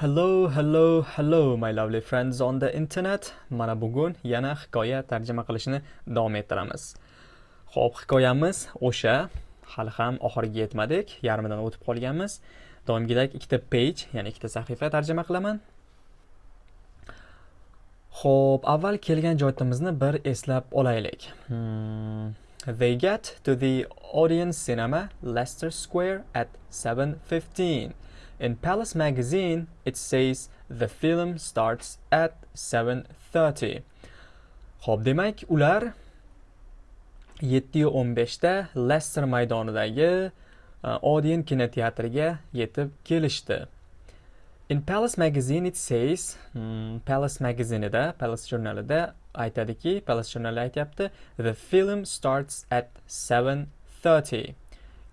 Hello, hello, hello my lovely friends on the internet. Mana bugun yana hikoya tarjima qilishni davom ettiramiz. Xo'p, hikoyamiz o'sha hali ham oxiriga yetmadik, yarmidan o'tib qolganmiz. Doimgidek ikkita page, ya'ni ikkita sahifa tarjima qilaman. Xo'p, avval kelgan joyimizni bir eslab olaylik. Hmm. They get to the audience cinema Leicester Square at 7:15. In Palace magazine, it says the film starts at 7:30. Xo'p, demak, ular 7:15 da Leicester maydonidagi e, Odeon kinoteatriga yetib kelishdi. In Palace magazine it says, hmm, Palace magazinida, Palace jurnalida aytadiki, Palace jurnali aytyapti, the film starts at 7:30.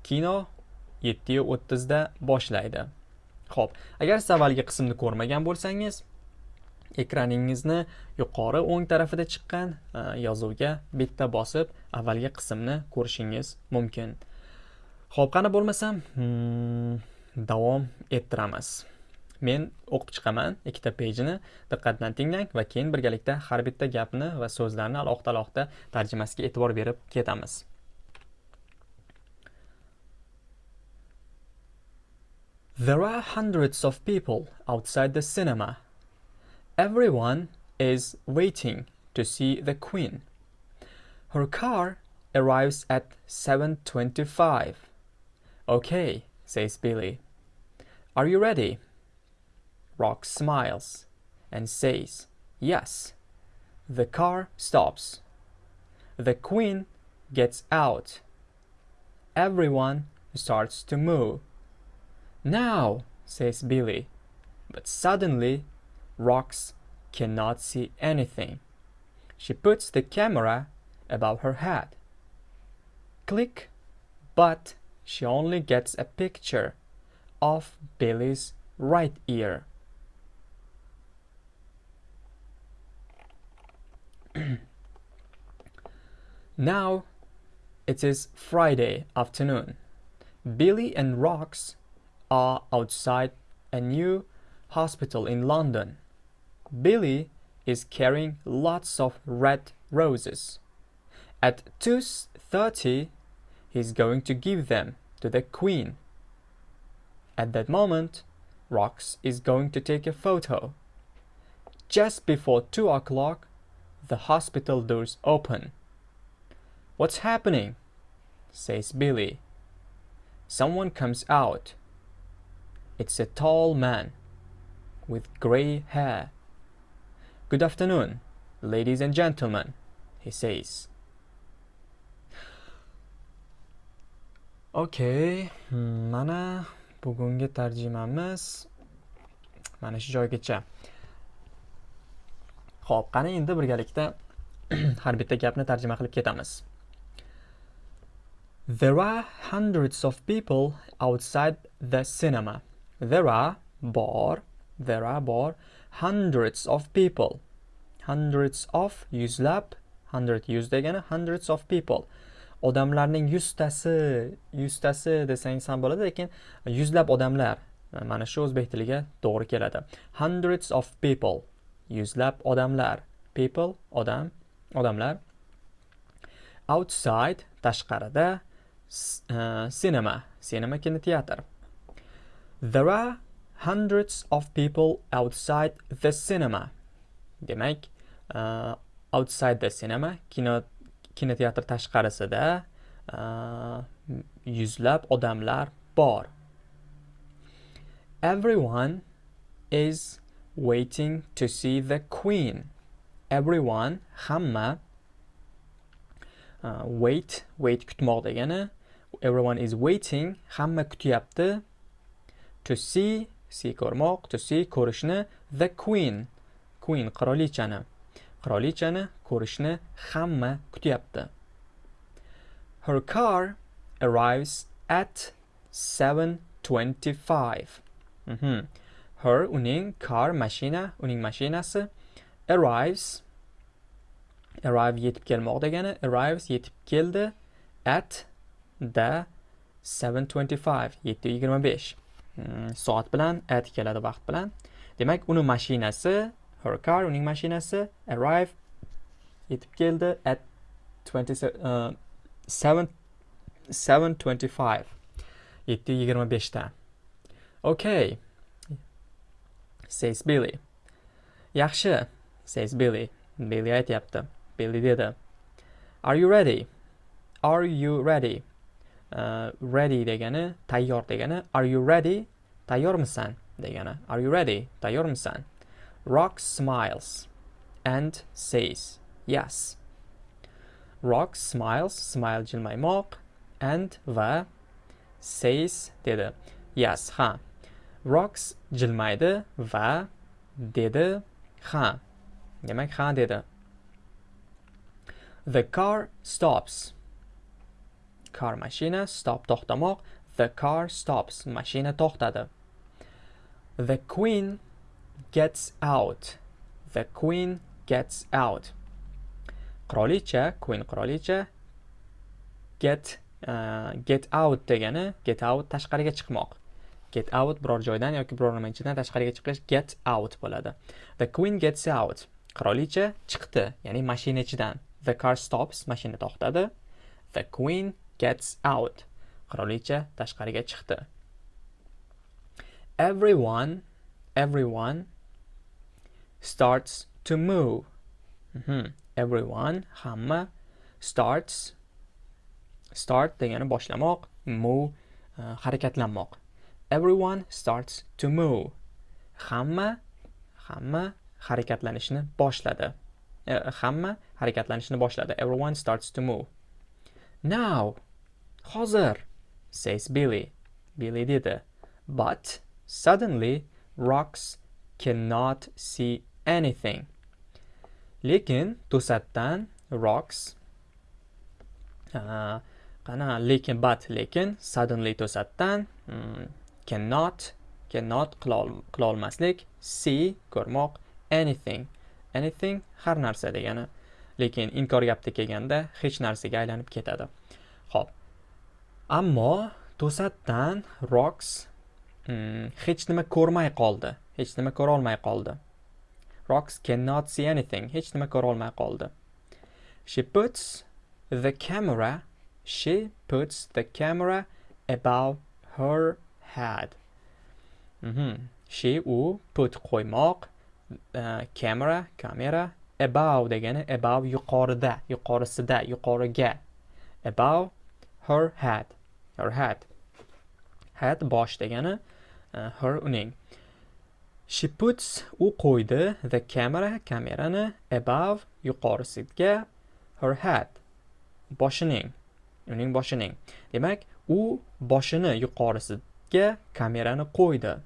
Kino 7:30 da boshlaydi. Xo'p, agar siz avvalgi qismni ko'rmagan bo'lsangiz, ekraningizni yuqori o'ng tarafida chiqqan e, yozuvga bitta bosib avvalgi qismni ko'rishingiz mumkin. Xo'p, qani bo'lmasam, hmm, davom ettiramiz. Men o'qib chiqaman ikkita pejini diqqat bilan tinglang va keyin birgalikda har bitta gapni va so'zlarni alohida-alohida tarjimasiga e'tibor berib ketamiz. There are hundreds of people outside the cinema. Everyone is waiting to see the Queen. Her car arrives at 7.25. Okay, says Billy. Are you ready? Rock smiles and says, Yes. The car stops. The Queen gets out. Everyone starts to move. Now, says Billy. But suddenly, Rox cannot see anything. She puts the camera above her head. Click, but she only gets a picture of Billy's right ear. now it is Friday afternoon. Billy and Rox are outside a new hospital in London. Billy is carrying lots of red roses. At 2.30, he's going to give them to the Queen. At that moment, Rox is going to take a photo. Just before 2 o'clock, the hospital doors open. What's happening? says Billy. Someone comes out it's a tall man with gray hair. Good afternoon, ladies and gentlemen, he says. Okay, mana bugungi tarjimamiz mana shu joygacha. Xo'p, qani endi birgalikda har bitta gapni tarjima qilib ketamiz. There are hundreds of people outside the cinema. There are bor, there are bor hundreds of people. Hundreds of yuzlab, hundred yuz degani hundreds of people. Odamlarning yuztasi, yuztasi desangiz ham bo'ladi, lekin yuzlab odamlar mana shu o'zbek tiliga to'g'ri keladi. Hundreds of people. Yuzlab odamlar. People odam, odamlar. Outside tashqarida uh, cinema, cinema kinoteatr. There are hundreds of people outside the cinema. Demak, uh, outside the cinema kino kinoteatr tashqarisida uh, yuzlab odamlar bor. Everyone is waiting to see the queen. Everyone hamma uh, wait wait kutmoq degani everyone is waiting hamma kutyapti to see see ko'rmoq to see ko'rishni the queen queen qirolichani. Qirolichani ko'rishni hamma kutyapti. Her car arrives at 7:25 mm -hmm. her uning car mashina uning mashinasi arrives arrive yetib kelmoq degani arrives yetib keldi at the 7:25 7:25 Э, soat bilan at keladi vaqt bilan. Demak uni mashinasi her car uning mashinasi arrive yetib keldi at 27 7 7:25 7:25da okay says Billy. Yaxshi says Billy. Billy aytyapti. Billy dedi. Are you ready? Are you ready? Uh, ready degani tayyor degani are you ready? Tayyormisan degani. Are you ready? Tayyormisan. Rock smiles and says yes. Rock smiles smile jilmaymoq and va says dedi. Yes ha. Rocks jilmaydi va dedi ha. Demak ha dedi. The car stops. Car mashina stop to'xtamoq the car stops mashina to'xtadi. The queen gets out. The queen gets out. Qirolicha queen qirolicha get uh, get out degani get out tashqariga chiqmoq. Get out biror joydan yoki biror nima ichidan tashqariga chiqish get out bo'ladi. The queen gets out. Qirolicha chiqdi ya'ni mashina ichidan. The car stops mashina to'xtadi. The queen gets out. Qirolicha tashqariga chiqdi. Everyone everyone starts to move. Mm -hmm. everyone hamma starts start degani boshlamoq move uh, harakatlanmoq. Everyone starts to move. Hamma hamma harakatlanishni boshladi. E, hamma harakatlanishni boshladi. Everyone starts to move. Now hozir says billy. Billy dedi. But suddenly rocks cannot see anything. Lekin to'satdan rocks uh, qana lekin but lekin suddenly to'satdan mm, cannot cannot qilolmaslik see ko'rmoq anything. Anything har narsa degani. Lekin inkor gapda kelganda hech narsaga aylanib ketadi. Ammo to'satdan roks hmm, hech nima ko'rmay qoldi. Hech nima ko'rolmay qoldi. Roks cannot see anything. Hech nima ko'rolmay qoldi. She puts the camera She puts the camera above her head. Mm -hmm. She u put qo'ymoq uh, camera kamera above degani above yuqorida yuqorisida yuqoriga above her head. Her hat. Hat bosh degani e, uh, her uning. She puts u qo'ydi the camera kamerani above yuqorisiga her head boshining uning boshining. Demak u boshini yuqorisiga kamerani qo'ydi.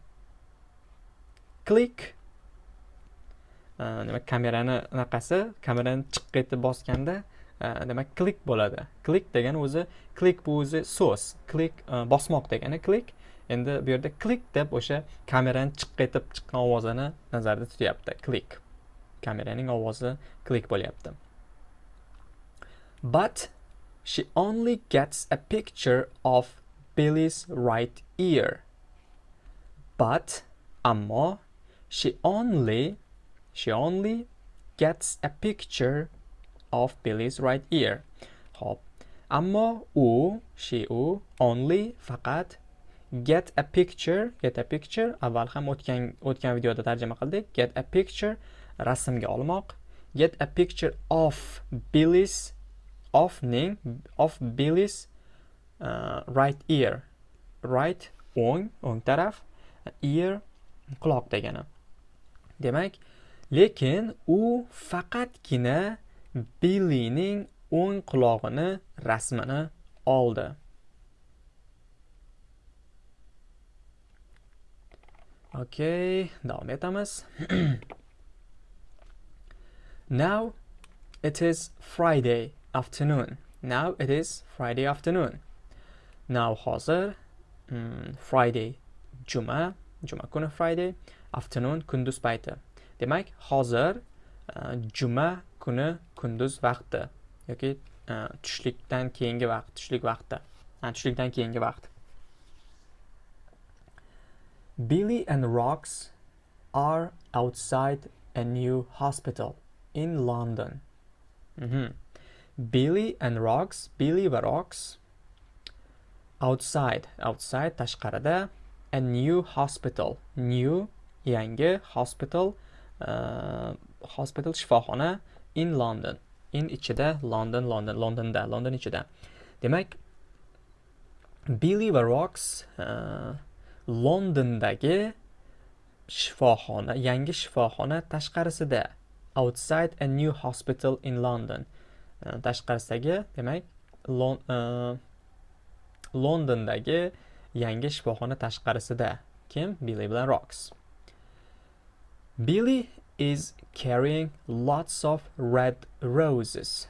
Click. E, demak kamerani anaqasi kamerani chiqqa etib bosganda Э, demak klik bo'ladi. Klik degani o'zi klik bu o'zi so'z. Klik e, bosmoq degani klik. Endi bu yerda klik deb o'sha kamerani chiq etib chiqqan ovozini nazarda tutyapti. Klik. Kameraning ovozi klik bo'lyapti. But She only gets a picture of Billy's right ear. But ammo she only she only gets a picture of Billy's right ear. Hop. Ammo u she u only faqat. Get a picture. Get a picture. Avval ham o'tgan o'tgan videoda tarjima qildik. Get a picture. Rasmga olmoq. Get a picture of Billy's ofning of Billy's uh, right ear. Right o'ng o'ng taraf ear quloq degani. Demak lekin u faqatgina Billyning o'ng qulog'ini rasmini oldi okay davom etamiz now it is friday afternoon. Now it is Friday afternoon. Now hozir um, Friday juma, juma kuni Friday, afternoon kunduz payti. Demak, hozir uh, juma kuni kunduz vaqti yoki e, tushlikdan keyingi vaqt, tushlik vaqti. E, tushlikdan keyingi vaqt. Billy and rocks are outside a new hospital in London. Mhm. Billy and rocks Billy va rocks outside, outside tashqarida a new hospital, new yangi hospital, uh, hospital shifoxona in London. In ichida London, London, Londonda, London ichida. Demak, Billy va Rox uh, Londondagi shifoxona, yangi shifoxona tashqarisida outside a new hospital in London. Uh, tashqarisidagi, demak, Lon, uh, Londondagi yangi shifoxona tashqarisida. Kim? Billy bilan Rox. Billy is carrying lots of red roses.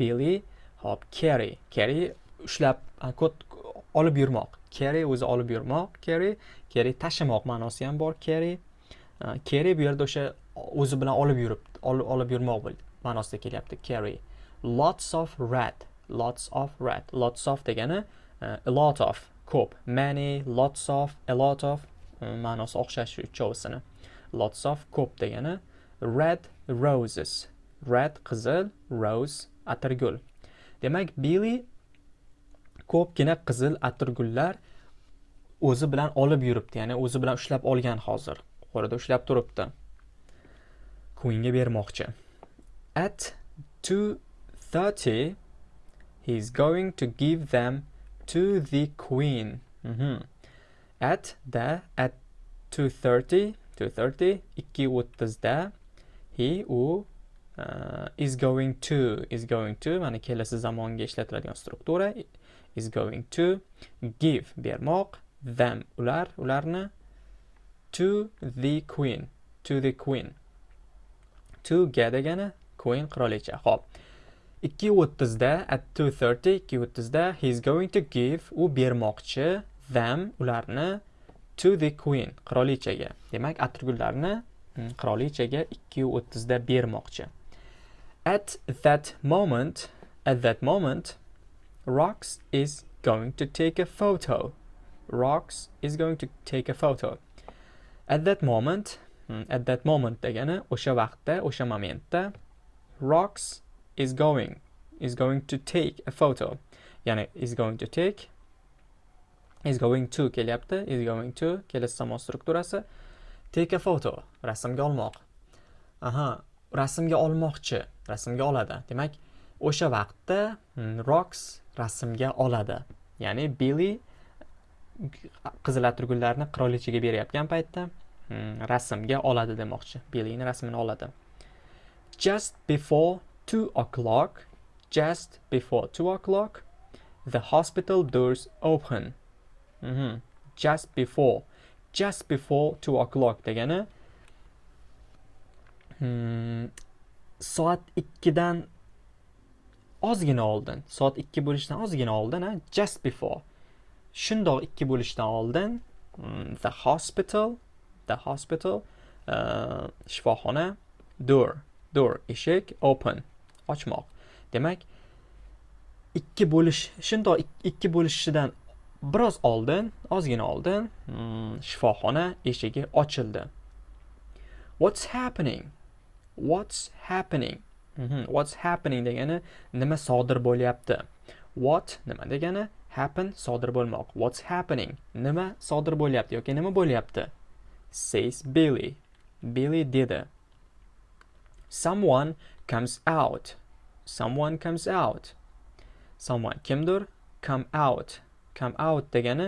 Billy hop carry carry ushlab kod olib yurmoq. Carry o'zi olib yurmoq carry carry tashimoq ma'nosi ham bor carry carry bu yerda o'sha o'zi bilan olib yurib olib yurmoq ma'nosida kelyapti carry lots of red lots of red. Lots of degani a lot of. Ko'p. Many lots of a lot of ma'nosi o'xshash uchovsini. Lots of ko'p degani. Red roses. Red qizil rose atirgul. Demak billy ko'pgina qizil atirgullar o'zi bilan olib yuribdi ya'ni o'zi bilan ushlab olgan hozir. Qo'lida ushlab turibdi. Queenga bermoqchi. At 2:30 he's going to give them to the queen. Mm -hmm. at the at 2:30 2:30 ikki o'ttizda he u uh, is going to is going to mana kelasi zamonga ishlatiladigan struktura is going to give bermoq them ular ularni to the queen to the queen. To ga degani queen qirolicha. Ho'p. Ikki o'ttizda at two thirty ikki o'ttizda is going to give u bermoqchi them ularni to the queen qirolichaga demak atirgullarni mm, qirolichaga ikki o'ttizda bermoqchi at that moment at that moment Rox is going to take a photo. Rox is going to take a photo. At that moment, mm, at that moment degani o'sha vaqtda, o'sha momentda Rox is going is going to take a photo. Ya'ni is going to take is going to kelyapti, is going to kelasi zamon strukturasi. Take a photo, rasmga olmoq. Aha, rasmga olmoqchi, rasmga oladi. Demak, o'sha vaqtda hmm, rocks rasmga oladi. Ya'ni billi qizil atirgullarni qirolichaga berayotgan paytda hmm, rasmga oladi demoqchi. Billini rasmini oladi. Just before two o'clock just before two o'clock the hospital doors open. Mm -hmm. Just before. Just before 2 o'clock degani hmm, soat 2 dan ozgina oldin. Soat 2 bo'lishdan ozgina oldin, ha? just before. Shundoq 2 bo'lishdan oldin hmm, the hospital, the hospital uh, shifoxona door, door eshik open, ochmoq. Demak, 2 bo'lish shundoq 2 bo'lishidan biroz oldin ozgina oldin hmm, shifoxona eshigi ochildi. What's happening? What's happening? Mhm. what's happening degani nima sodir bo'lyapti? What nima degani happen sodir bo'lmoq. What's happening? Nima sodir bo'lyapti yoki nima bo'lyapti? Says billy. Billy dedi. Someone comes out. Someone comes out. Someone kimdir? Come out. Come out degani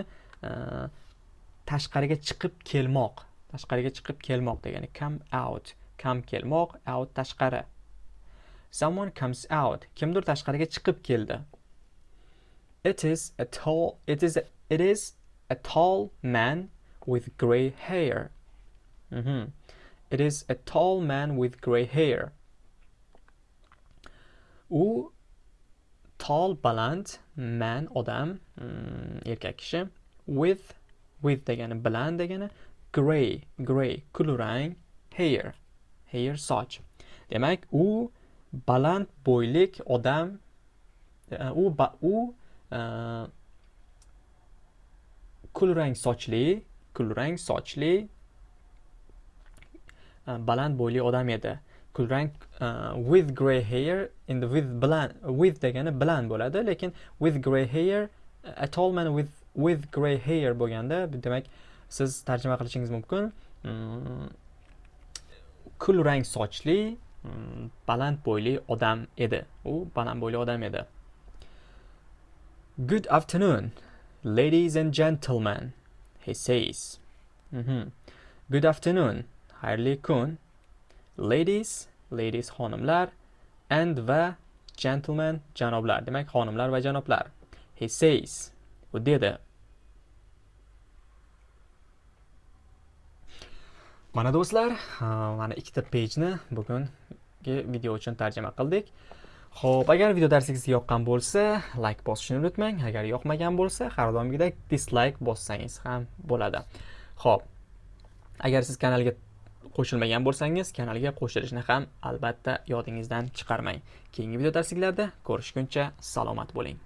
e, tashqariga chiqib kelmoq tashqariga chiqib kelmoq degani come out come kelmoq out tashqari Someone comes out. Kimdir tashqariga chiqib keldi. It is a tall it is a, it is a tall man with gray hair. Mm -hmm. It is a tall man with gray hair. U tall baland man odam mm, erkak kishi. With with degani baland degani. Gray gray kulrang hair. Hair soch. Demak u baland bo'ylik odam e, u u e, kulrang sochli kulrang sochli e, baland bo'yli odam edi. Kulrang uh, with grey hair endi with bilan with degani bilan bo'ladi lekin with grey hair a tall man with with grey hair bo'lganda demak siz tarjima qilishingiz mumkin. Mm, kulrang sochli mm, baland bo'yli odam edi. U baland bo'yli odam edi. Good afternoon ladies and gentlemen he says. Mhm. good afternoon xayrli kun. Ladies ladies xonimlar and va gentlemen janoblar demak xonimlar va janoblar he says u dedi mana do'stlar mana ikkita pejni bugungi video uchun tarjima qildik Xo'p, agar video darsingizga yoqqan bo'lsa, like bosishni unutmang. Agar yoqmagan bo'lsa, har doimgidek dislike bossangiz ham bo'ladi. Xo'p. Agar siz kanalga qo'shilmagan bo'lsangiz, kanalga qo'shilishni ham albatta yodingizdan chiqarmang. Keyingi video darsliklarda ko'rishguncha salomat bo'ling.